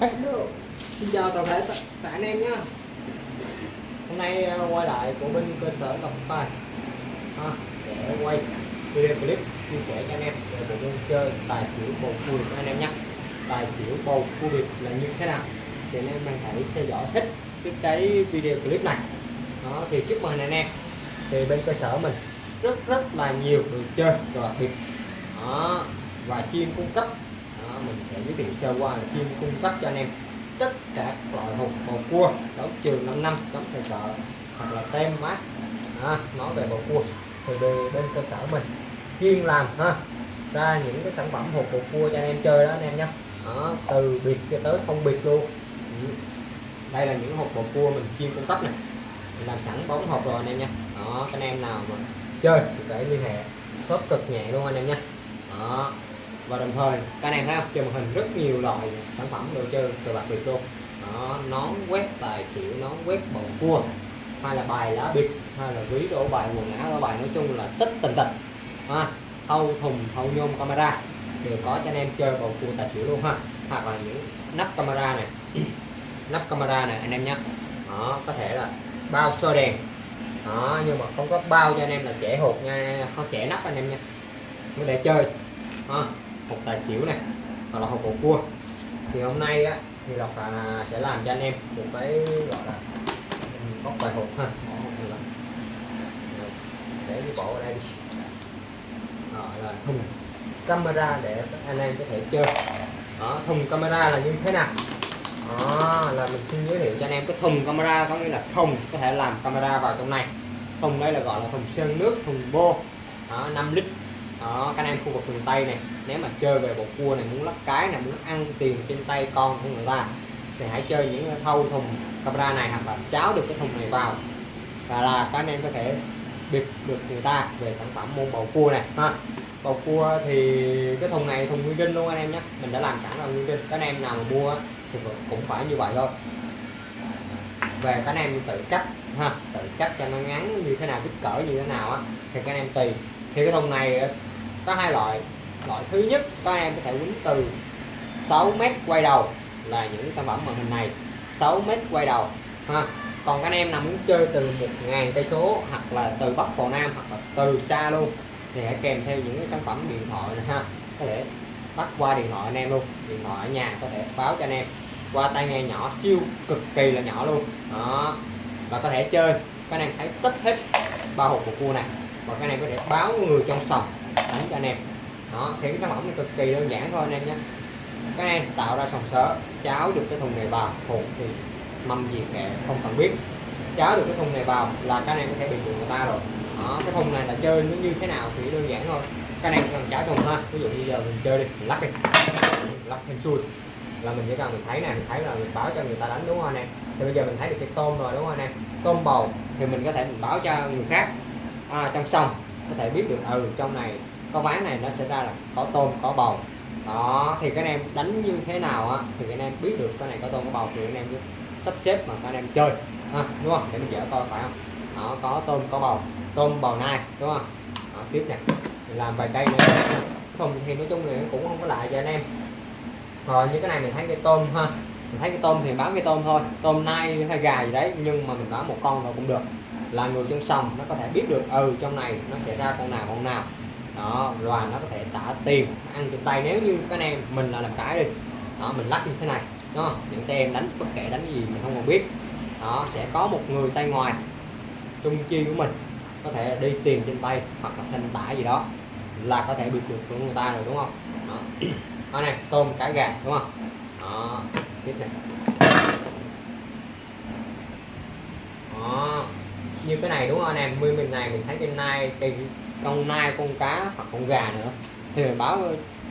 Hello. Xin chào toàn thể cả anh em nhé Hôm nay à, quay lại của bên cơ sở Ngọc Tài. À, để quay video clip chia sẻ cho anh em về bộ môn chơi tài xỉu bầu cua của anh em nhé tài xỉu bầu cua Việt là như thế nào? Thì anh em hãy theo dõi hết cái cái video clip này. Đó thì chúc mừng anh em. Thì bên cơ sở mình rất rất là nhiều đồ chơi và đặc biệt đó và chuyên cung cấp mình sẽ giới thiệu sơ qua là chuyên cung cấp cho anh em. Tất cả các loại hộp bầu cua đấu trường 5 năm đóng tài trợ hoặc là tem mát. À, nói về bầu cua thì về bên cơ sở mình chuyên làm ha ra những cái sản phẩm hộp bầu cua cho anh em chơi đó anh em nhé. Đó, từ biệt cho tới không biệt luôn. Ừ. đây là những hộp bầu cua mình chuyên cung cấp này mình làm sẵn bóng hộp rồi anh em nha đó anh em nào mà chơi thì phải liên hệ shop cực nhẹ luôn anh em nha đó và đồng thời các anh em thấy không trên màn hình rất nhiều loại sản phẩm đồ chơi từ bạc biệt luôn. Đó nón quét tài xỉu nón quét bầu cua hay là bài lá bịp hay là ví đổ bài quần áo đổ bài nói chung là tất tình tình, ha thâu thùng thâu nhôm camera đều có cho anh em chơi bầu cua tài xỉu luôn ha. Hoặc là những nắp camera này nắp camera này anh em nhé. Đó có thể là bao soi đèn. Đó nhưng mà không có bao cho anh em là trẻ hột nha không trẻ nắp anh em nha mới để chơi. Ha hộp tài xỉu này hoặc là hộp bầu cua. Thì hôm nay á thì lộc là sẽ làm cho anh em một cái gọi là bóc vài hộp ha. Bỏ để cái bộ ở đây đi. Đó, là thùng camera để anh em có thể chơi. Đó, thùng camera là như thế nào? Đó là mình xin giới thiệu cho anh em cái thùng camera có nghĩa là thùng có thể làm camera vào trong này. Thùng đây là gọi là thùng sơn nước thùng bô. Đó, 5 lít đó các anh em khu vực miền Tây này. Nếu mà chơi về bộ cua này, muốn lắc cái này, muốn ăn tiền trên tay con của người ta, thì hãy chơi những thâu thùng camera này hoặc là cháo được cái thùng này vào. Và là các anh em có thể bịp được người ta về sản phẩm môn bầu cua này, ha. Bầu cua thì cái thùng này thùng nguyên đinh luôn anh em nhé. Mình đã làm sẵn là nguyên đinh các anh em nào mà mua thì cũng phải như vậy thôi. Về các anh em tự cắt ha, tự cắt cho nó ngắn như thế nào, kích cỡ như thế nào á, thì các anh em tùy thì cái thùng này có hai loại. Loại thứ nhất, các em có thể quýnh từ 6 mét quay đầu là những sản phẩm màn hình này. 6 mét quay đầu, ha. Còn các anh em nào muốn chơi từ một ngàn cây số hoặc là từ bắc vào nam hoặc là từ xa luôn, thì hãy kèm theo những cái sản phẩm điện thoại này, ha. Có thể bắt qua điện thoại anh em luôn, điện thoại ở nhà có thể báo cho anh em. Qua tai nghe nhỏ siêu cực kỳ là nhỏ luôn. Đó. Và có thể chơi. Các anh em thấy tất hết ba hộp của cua này và cái này có thể báo người trong sòng. Đánh cho anh em. Đó, thì cái sản phẩm này cực kỳ đơn giản thôi anh em nhé. Cái này tạo ra sòng sớ cháo được cái thùng này vào. Hộp thì mâm gì kệ không cần biết. Cháo được cái thùng này vào là cái này có thể bị người ta rồi. Đó, cái thùng này là chơi nó như thế nào thì đơn giản thôi. Cái này cần trả thùng ha. Ví dụ như giờ mình chơi đi, mình lắc đi. Lắc hên xuôi là mình chỉ cần mình thấy này mình thấy là mình báo cho người ta đánh, đúng không anh em? Thì bây giờ mình thấy được cái tôm rồi, đúng không anh em? Tôm bầu thì mình có thể mình báo cho người khác à, trong sông có thể biết được ừ trong này có ván này nó sẽ ra là có tôm có bầu. Đó thì các anh em đánh như thế nào á thì các anh em biết được cái này có tôm có bầu thì các anh em cứ sắp xếp mà các anh em chơi. À, đúng không? Để mình dễ coi phải không? Đó có tôm có bầu. Tôm bầu nai đúng không? Đó, tiếp nè. Làm vài cây nữa. Không thì nói chung là cũng không có lại cho anh em. Rồi như cái này mình thấy cái tôm ha. Mình thấy cái tôm thì bán cái tôm thôi. Tôm nai hay gà gì đấy nhưng mà mình bán một con rồi cũng được là người trong sòng nó có thể biết được ừ trong này nó sẽ ra con nào con nào. Đó và nó có thể tả tiền ăn trên tay. Nếu như cái em mình là làm cái đi đó mình lắc như thế này đúng không? Những tay em đánh bất kể đánh gì mình không còn biết. Đó sẽ có một người tay ngoài trung chi của mình có thể đi tiền trên tay hoặc là xanh tả gì đó là có thể biết được của người ta rồi đúng không? Đó, đó này tôm cá gà đúng không? Đó tiếp này đó như cái này đúng không anh em? Mươi mình này mình thấy trên nai cây con nai con cá hoặc con gà nữa. Thì mình báo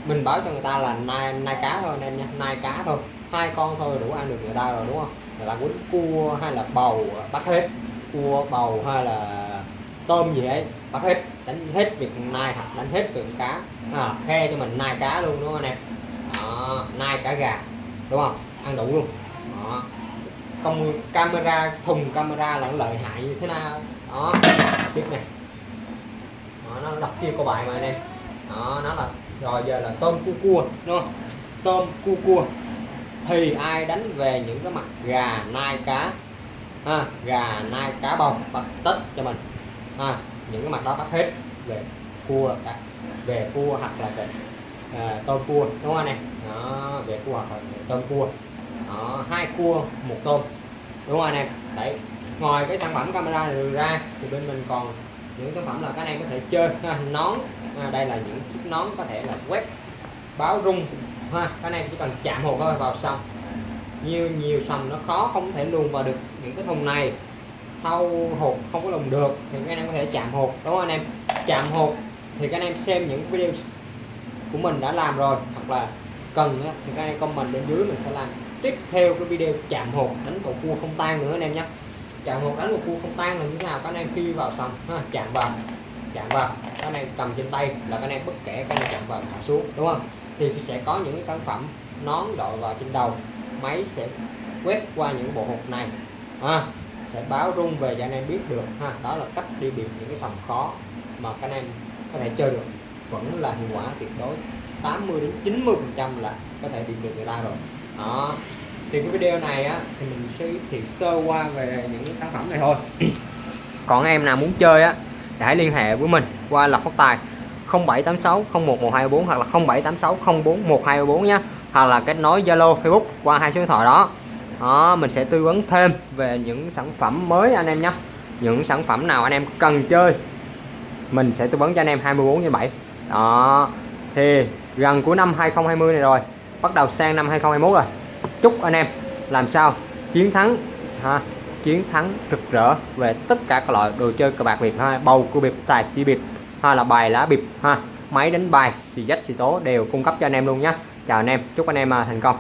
mình báo cho người ta là nai nai cá thôi anh em nha nai cá thôi. Hai con thôi đủ ăn được người ta rồi đúng không? Người ta quýnh cua hay là bầu bắt hết. Cua bầu hay là tôm gì ấy bắt hết. Đánh hết việc nai hoặc đánh hết việc cá. À, khe cho mình nai cá luôn đúng không anh em? Nai cá gà đúng không? Ăn đủ luôn. Đó công camera thùng camera là nó lợi hại như thế nào. Đó tiếp này đó, nó đọc kia câu bài mà anh em đó nó là rồi giờ là tôm cua cua đúng không? Tôm cua cua. Thì ai đánh về những cái mặt gà nai cá? Ha, gà nai cá bông bắt tết cho mình. Ha, những cái mặt đó bắt hết về cua cả về cua hoặc là về à, tôm cua đúng không anh em? Đó về cua hoặc là về tôm cua đó, hai cua một tôm. Đúng không anh em đấy. Ngoài cái sản phẩm camera này ra thì bên mình còn những sản phẩm là các anh em có thể chơi ha, nón. À, đây là những chiếc nón có thể là quét báo rung ha. Các anh em chỉ cần chạm hồ thôi vào xong. Nhiều nhiều sầm nó khó không thể luồn vào được những cái thùng này. Thâu hột không có lùng được thì các anh em có thể chạm hột đúng không anh em? Chạm hột thì các anh em xem những video của mình đã làm rồi hoặc là cần thì các anh em comment bên dưới mình sẽ làm tiếp theo cái video chạm hột đánh một cua không tan nữa anh em nhé. Chạm hột đánh một cua không tan là như thế nào? Các anh em khi vào xong ha, chạm vào chạm vào. Các anh em cầm trên tay là các anh em bất kể các anh em chạm vào thả xuống đúng không? Thì sẽ có những sản phẩm nón đội vào trên đầu. Máy sẽ quét qua những bộ hộp này ha, sẽ báo rung về cho anh em biết được ha. Đó là cách đi biệt những cái sòng khó mà các anh em có thể chơi được. Vẫn là hiệu quả tuyệt đối. 80 đến 90 phần trăm là có thể đi được người ta rồi đó. Thì cái video này á, thì mình sẽ giới thiệu sơ qua về những sản phẩm này thôi. Còn em nào muốn chơi á hãy liên hệ với mình qua lọc phát tài 0786 01124 hoặc là 0786 041224 nhé hoặc là kết nối Zalo, Facebook qua hai số điện thoại đó. Đó, mình sẽ tư vấn thêm về những sản phẩm mới anh em nhé những sản phẩm nào anh em cần chơi, mình sẽ tư vấn cho anh em 24 trên 7 đó. Thì gần cuối năm 2020 này rồi bắt đầu sang năm 2021 rồi. Chúc anh em làm sao chiến thắng ha chiến thắng rực rỡ về tất cả các loại đồ chơi cờ bạc việt ha. Bầu cua bịp, tài xì bịp hay là bài lá bịp ha. Máy đánh bài, xì dách, xì tố đều cung cấp cho anh em luôn nhé chào anh em, chúc anh em à, thành công.